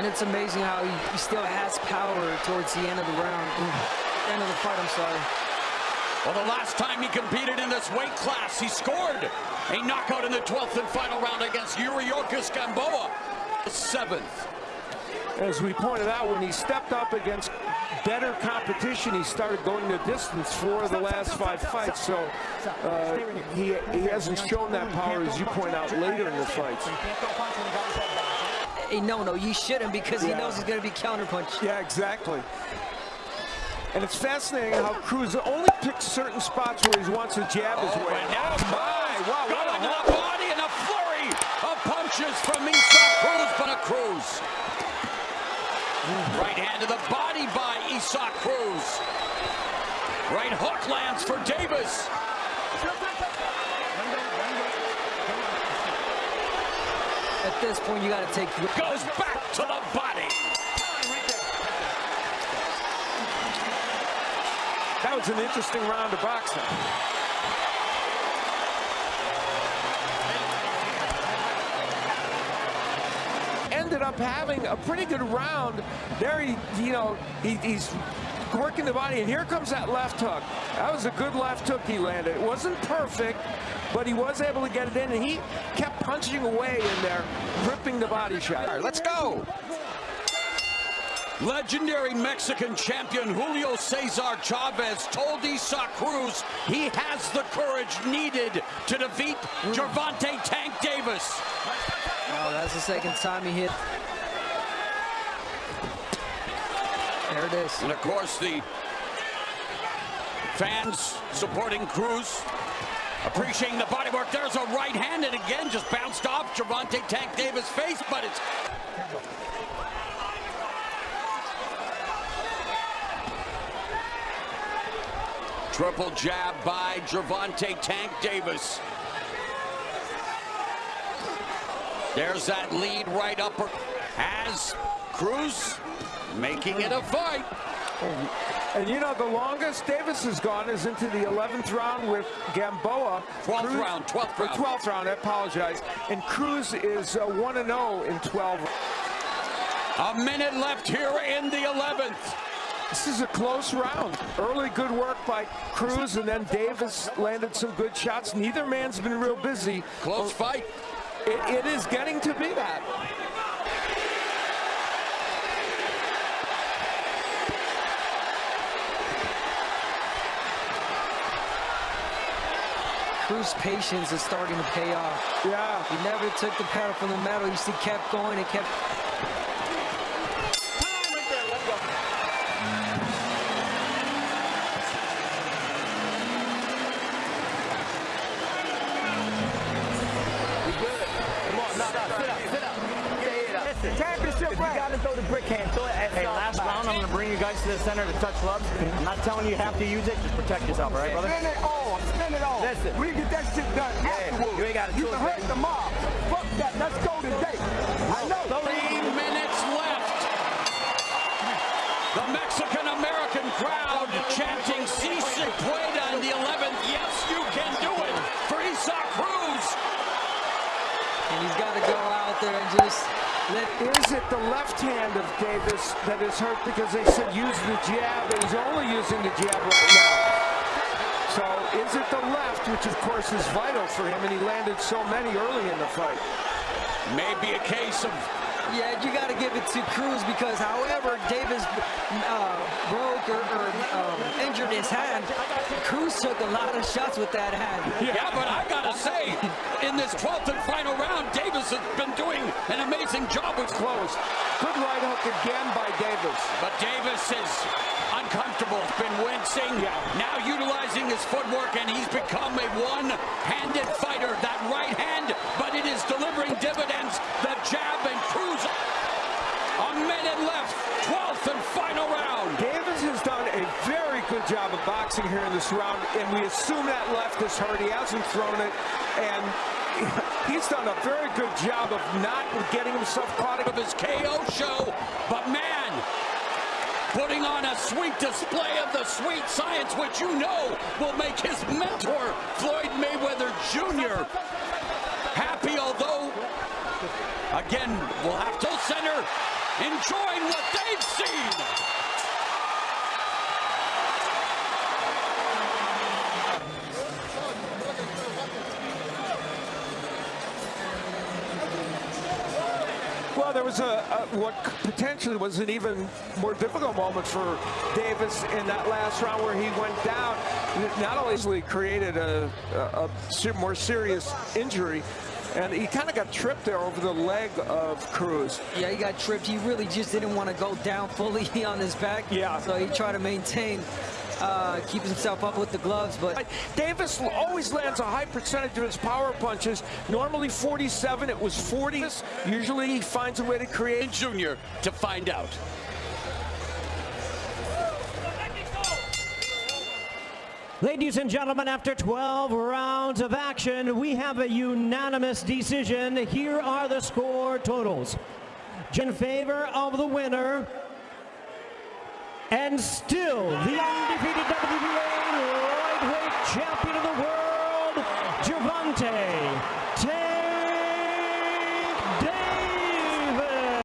And it's amazing how he, he still has power towards the end of the round. End of the fight, I'm sorry. Well, the last time he competed in this weight class, he scored a knockout in the 12th and final round against Yuriorkis Gamboa. Seventh. As we pointed out, when he stepped up against better competition, he started going the distance for the last five fights. So uh, he, he hasn't shown that power, as you point out, later in the fights. Hey, no, no, you shouldn't because he knows he's going to be counterpunched. Yeah, exactly. And it's fascinating how Cruz only picks certain spots where he wants to jab his oh, way. and now Oh, my! Wow, Got what a the body and a flurry of punches from Isaac Cruz, but a Cruz. Right hand to the body by Isaac Cruz. Right hook lands for Davis. At this point, you got to take... Goes back to the body. That was an interesting round of boxing. Ended up having a pretty good round. There he, you know, he, he's working the body, and here comes that left hook. That was a good left hook he landed. It wasn't perfect, but he was able to get it in, and he kept punching away in there, ripping the body shot. All right, let's go. Legendary Mexican champion Julio Cesar Chavez told Isaac Cruz he has the courage needed to defeat Gervonta Tank Davis. Oh, that's the second time he hit. There it is. And of course, the fans supporting Cruz, appreciating the bodywork. There's a right hand, and again, just bounced off Gervonta Tank Davis' face, but it's Triple jab by Gervonta Tank Davis. There's that lead right upper as Cruz making it a fight. And you know, the longest Davis has gone is into the 11th round with Gamboa. 12th Cruz- round, 12th or round. 12th round, I apologize. And Cruz is uh, 1-0 in 12. A minute left here in the 11th. This is a close round. Early good work by Cruz, and then Davis landed some good shots. Neither man's been real busy. Close fight. It, it is getting to be that. Cruz's patience is starting to pay off. Yeah. He never took the pedal from the metal. He just kept going and kept... Championship You gotta throw the brick hand. Throw it at Hey, last round, I'm gonna bring you guys to the center to touch gloves. I'm not telling you you have to use it. Just protect yourself, all right, brother? Spin it all. Spin it all. Listen. We get that shit done afterwards. you ain't gotta You can it, hurt the mob. Fuck that. Let's go today. I know. Three minutes left. The Mexican-American crowd chanting Si se pueda in the 11th. Yes, you can do it for Isaac Cruz. And he's got to go out there and just let... Is it the left hand of Davis that is hurt because they said use the jab, and he's only using the jab right now. So is it the left, which of course is vital for him, and he landed so many early in the fight. Maybe a case of Yeah, you got to give it to Cruz because however Davis uh, broke or, or um, injured his hand, Cruz took a lot of shots with that hand. Yeah, but I gotta say, in this 12th and final round, Davis has been doing an amazing job with Close. Good right hook again by Davis. But Davis is uncomfortable, It's been wincing, now utilizing his footwork, and he's become a one-handed fighter. That right hand, but it is delivering dividends. The jab and Cruz. A minute left, 12th and final round. Davis has done a very good job of boxing here in this round, and we assume that left is hurt. He hasn't thrown it, and he's done a very good job of not getting himself caught up of his KO show, but man, putting on a sweet display of the sweet science, which you know will make his mentor, Floyd Mayweather Jr., happy, although, again, we'll have to center. enjoying what they've seen. There was a, a, what potentially was an even more difficult moment for Davis in that last round where he went down. Not only created a, a, a more serious injury, and he kind of got tripped there over the leg of Cruz. Yeah, he got tripped. He really just didn't want to go down fully on his back. Yeah. So he tried to maintain, uh, keep himself up with the gloves. But Davis always lands a high percentage of his power punches. Normally 47, it was 40. Usually he finds a way to create. Junior to find out. Ladies and gentlemen, after 12 rounds of action, we have a unanimous decision. Here are the score totals. In favor of the winner, and still the undefeated